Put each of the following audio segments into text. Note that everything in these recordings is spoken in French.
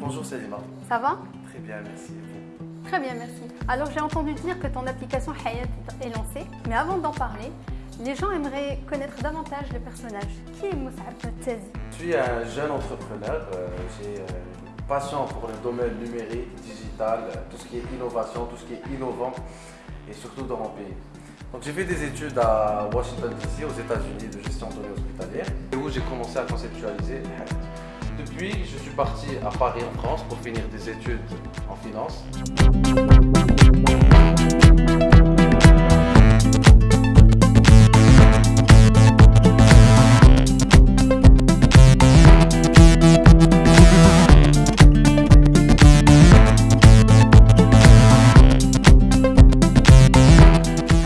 Bonjour Salima. Ça va? Très bien, merci. Très bien, merci. Alors j'ai entendu dire que ton application Hayat est lancée, mais avant d'en parler, les gens aimeraient connaître davantage le personnage. Qui est Moussab Tazi Je suis un jeune entrepreneur. euh, J'ai euh, une passion pour le domaine numérique, digital, euh, tout ce qui est innovation, tout ce qui est innovant et surtout dans mon pays. Donc j'ai fait des études à Washington DC, aux États-Unis, de gestion de données hospitalières, et où j'ai commencé à conceptualiser Hayat. Depuis, je suis parti à Paris en France pour finir des études en finance.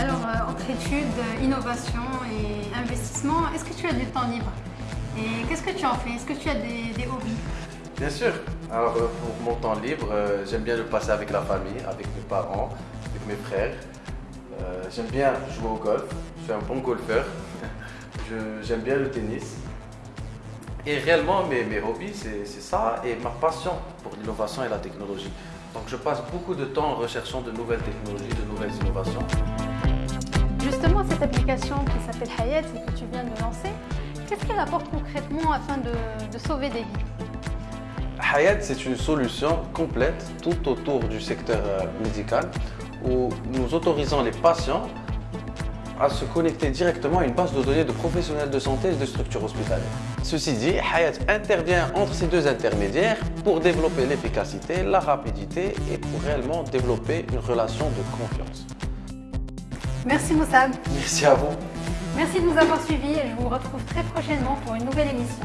Alors euh, innovation et investissement, est-ce que tu as du temps libre? Et qu'est-ce que tu en fais? Est-ce que tu as des, Bien sûr. Alors euh, pour mon temps libre, euh, j'aime bien le passer avec la famille, avec mes parents, avec mes frères. Euh, j'aime bien jouer au golf. Je suis un bon golfeur. J'aime bien le tennis. Et réellement, mes, mes hobbies, c'est c'est ça et ma passion pour l'innovation et la technologie. Donc je passe beaucoup de temps en recherchant de nouvelles technologies, de nouvelles innovations. Justement, cette application qui s'appelle Hayat et que tu viens de lancer, qu'est-ce qu'elle apporte concrètement afin de, de sauver des vies? Hayat, c'est une solution complète tout autour du secteur euh, médical où nous autorisons les patients à se connecter directement à une base de données de professionnels de santé et de structures hospitalières. Ceci dit, Hayat intervient entre ces deux intermédiaires pour développer l'efficacité, la rapidité et pour réellement développer une relation de confiance. Merci Moussab. Merci à vous. Merci de nous avoir suivis et je vous retrouve très prochainement pour une nouvelle émission.